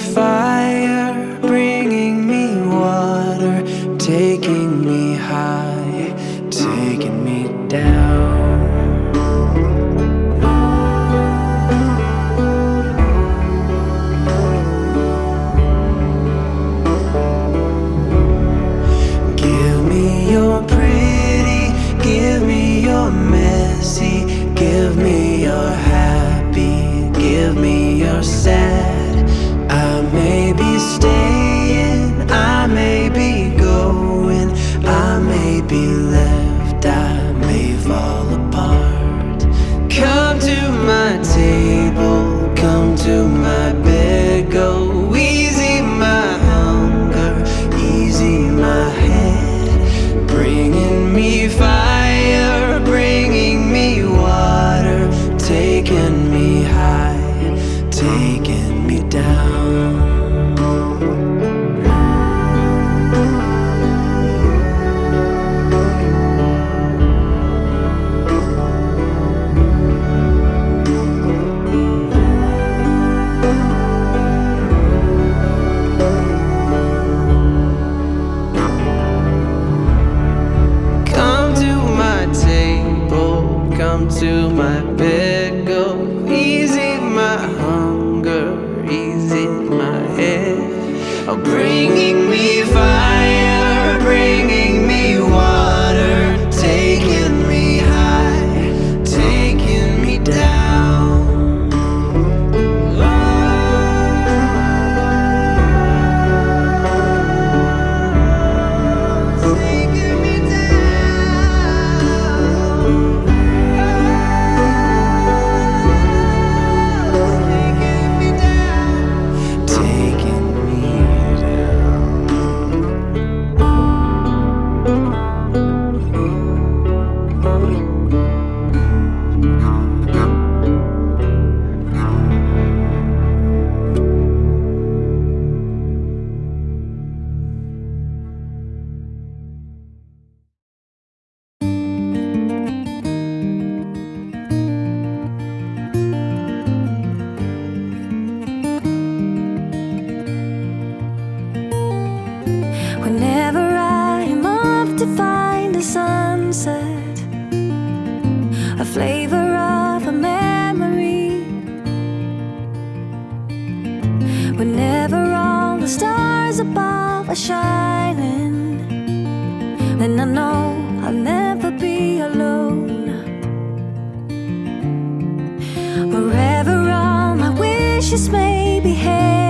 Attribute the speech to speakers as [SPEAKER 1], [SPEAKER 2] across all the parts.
[SPEAKER 1] if I
[SPEAKER 2] then I
[SPEAKER 3] know I'll never be alone. Wherever all my wishes may be headed.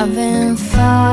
[SPEAKER 3] I've been fine.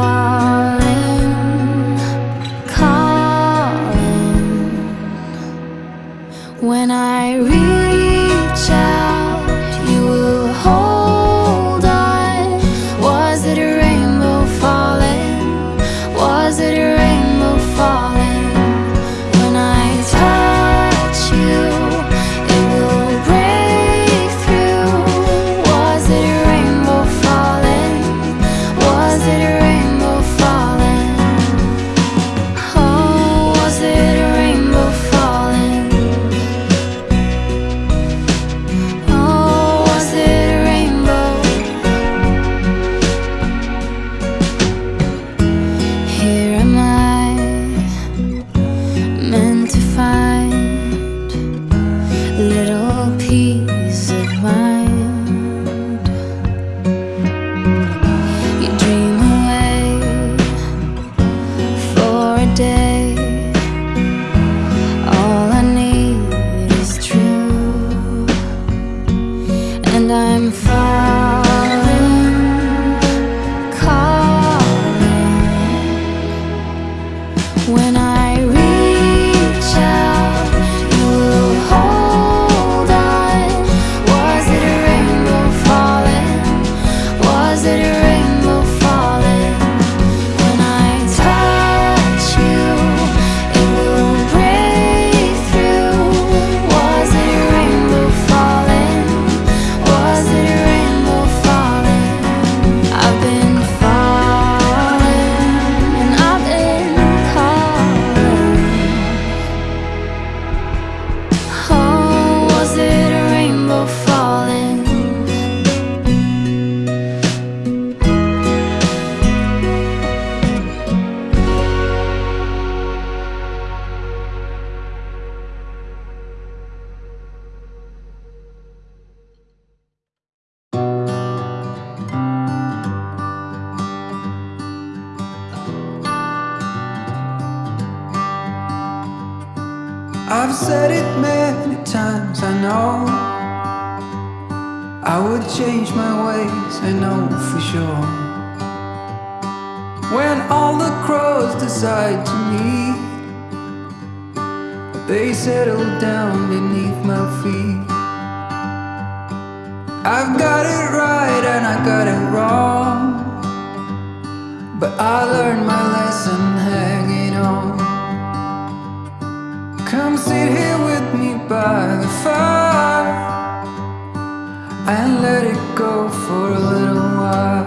[SPEAKER 4] go for a little while.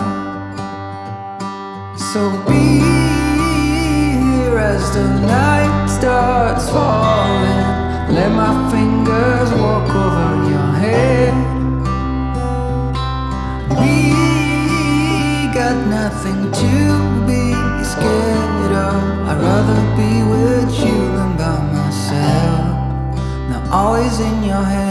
[SPEAKER 4] So be here as the night starts falling. Let my fingers walk over your head. We got nothing to be scared of. I'd rather be with you than by myself. Now always in your head.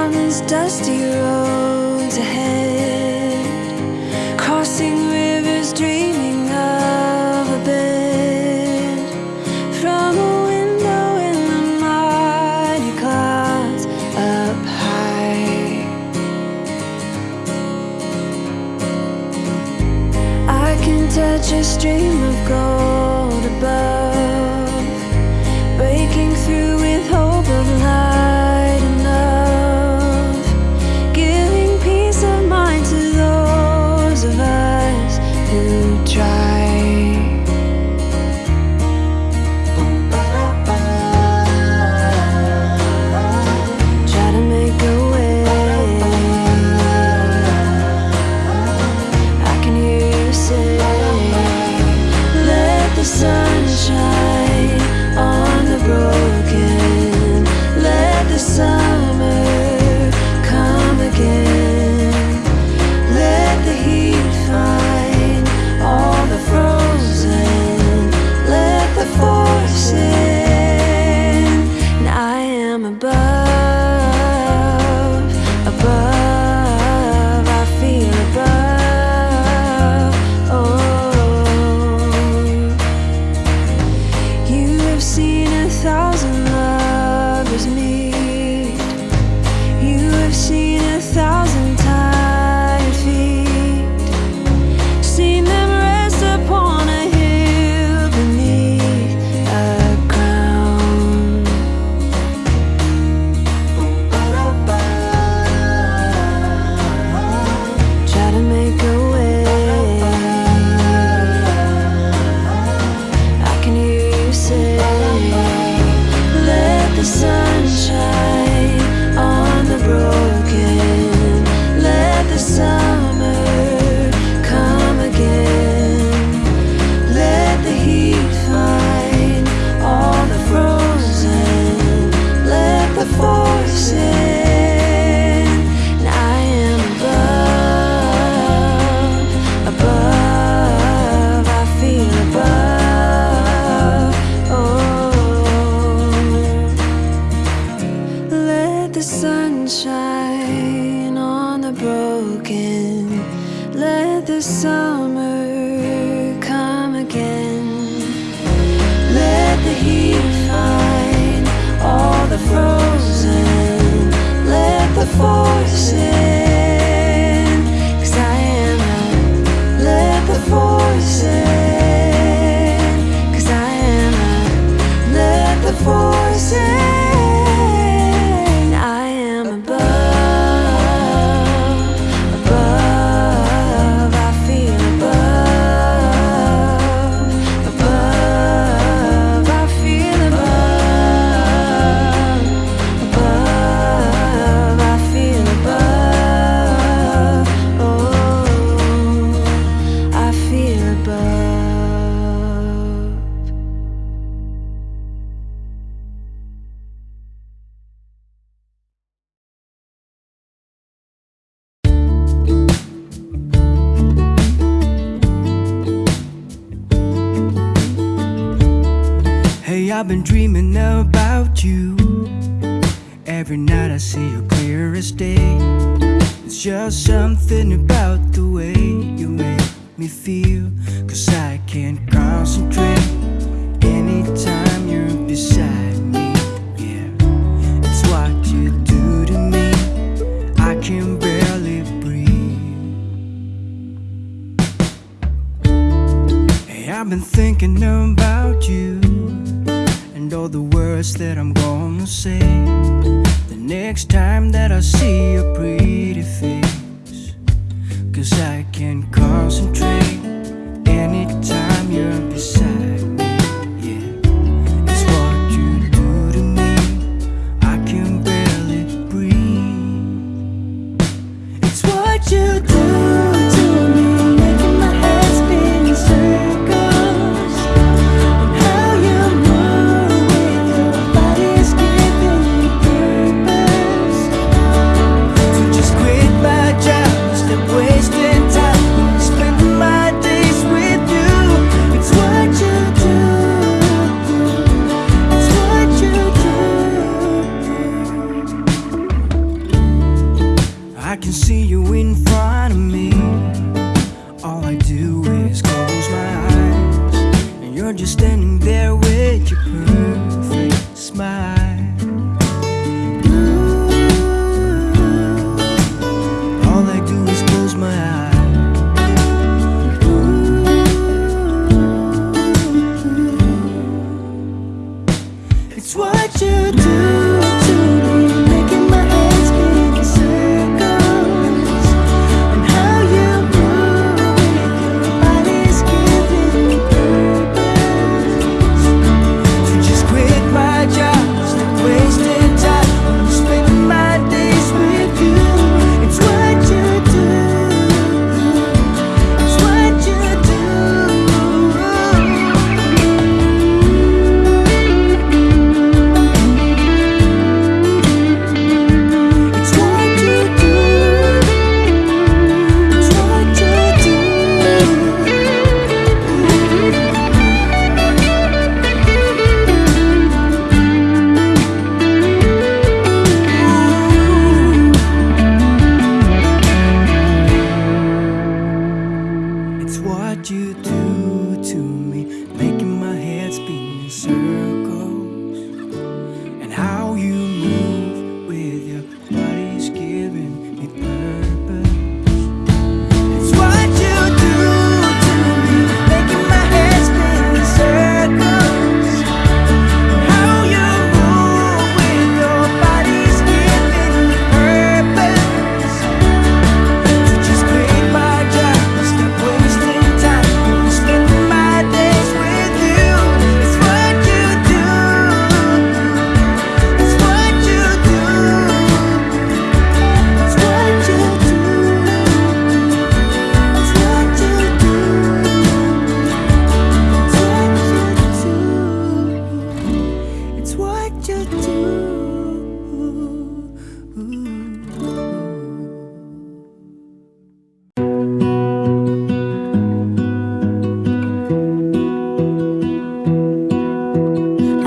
[SPEAKER 4] down these dusty roads ahead.
[SPEAKER 5] I've been dreaming about you. Every night I see you clearest day. It's just something about the way you make me feel. Cause I can't concentrate Anytime you're beside me Yeah, it's what you do to me. I can barely breathe. Hey, I've been thinking about you mind all the words that I'm gonna say. The next time that I see your pretty face Cause I can concentrate Anytime you're beside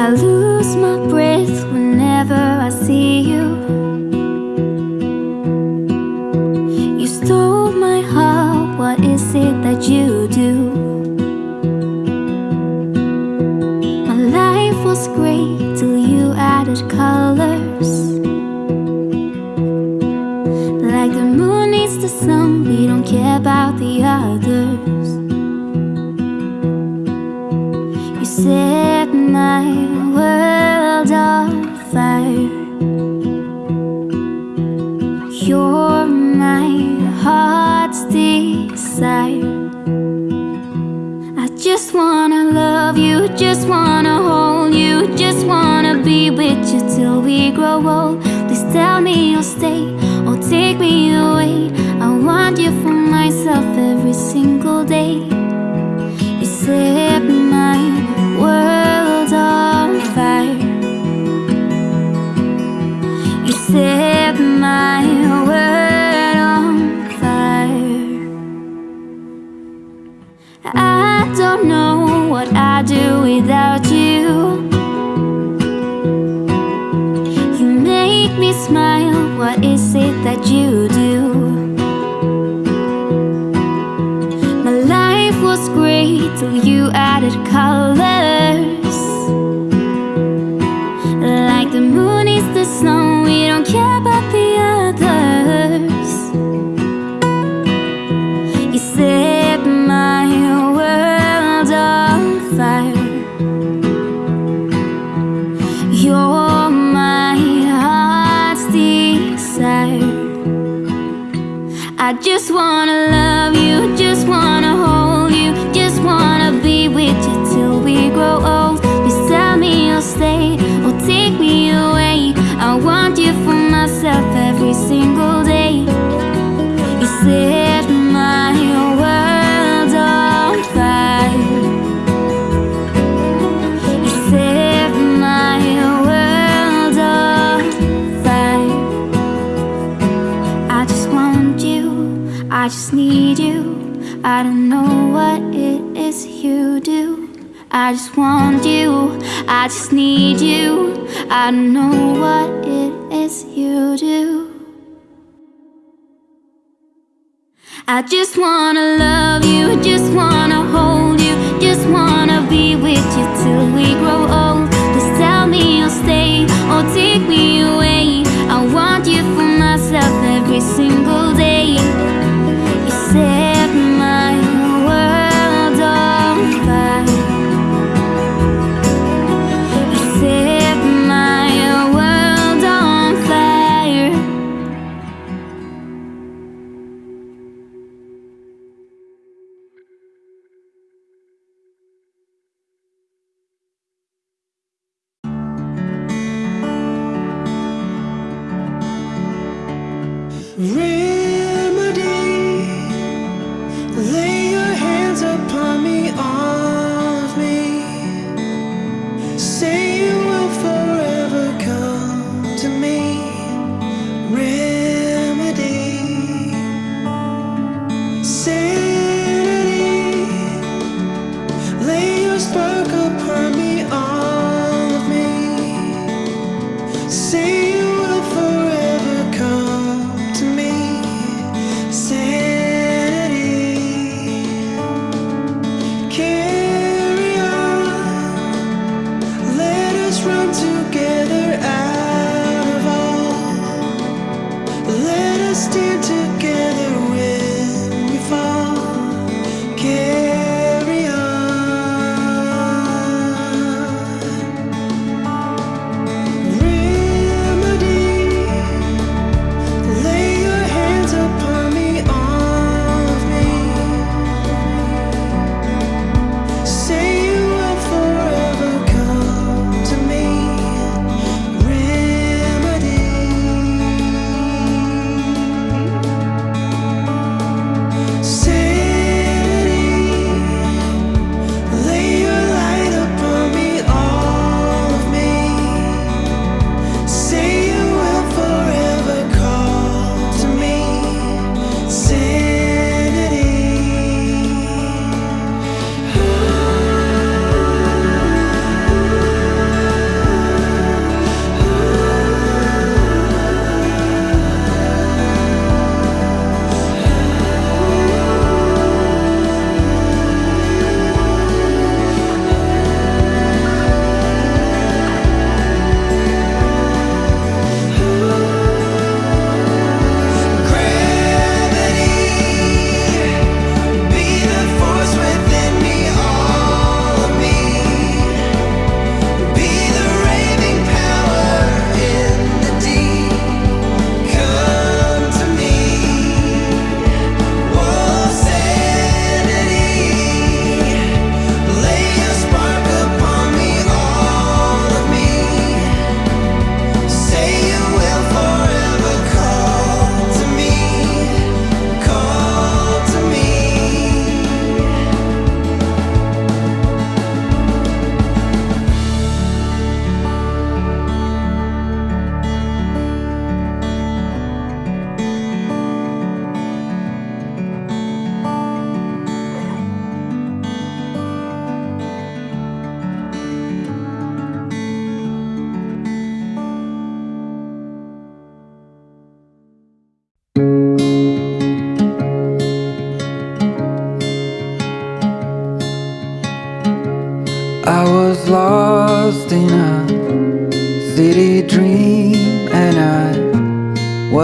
[SPEAKER 3] I lose my breath whenever I see you You stole my heart, what is it that you do? just want so you added colors. Like the moon is the snow, we don't care about the others. You set my world on fire. You're my heart's desire. I just wanna love you, just wanna hold you, just wanna with you till we grow old. Please tell me you'll stay or take me away. I want you for myself every single day. You set my world on fire. You set my world on fire. I just want you, I just need you. I don't know I just want you, I just need you. I know what it is you do. I just wanna love you, just wanna hold you. Just wanna be with you till we grow old. Just tell me you'll stay or take me away.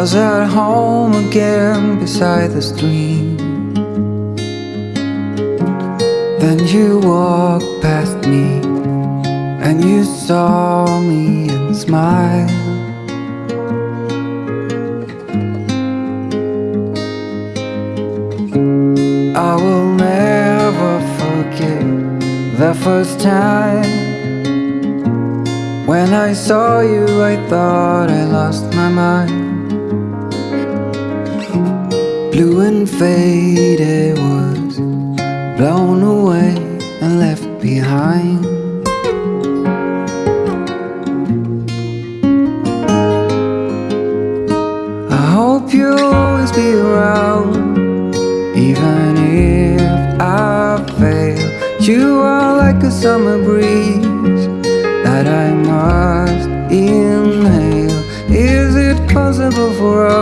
[SPEAKER 4] Was at home again beside the stream. Then you walked past me And you saw me and smiled. I will never forget the first time. When I saw you I thought I lost my mind Blue and faded was blown away and left behind. I hope you'll always be around Even if I fail. You are like a summer breeze That I must inhale. Is it possible for us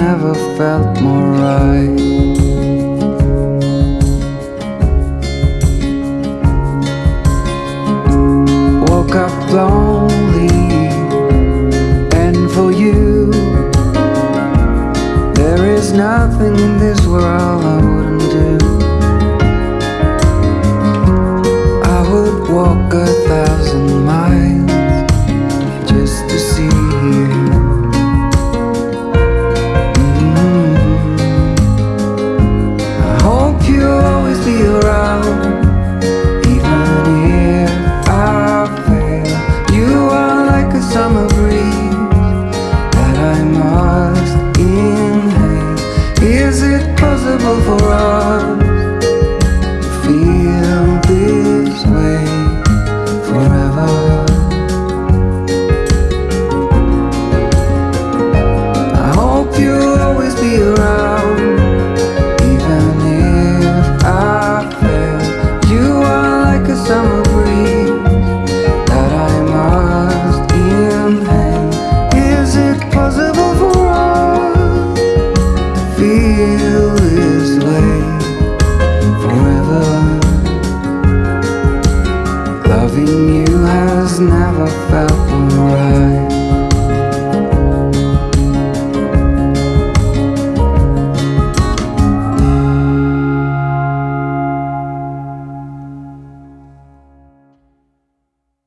[SPEAKER 4] never felt more right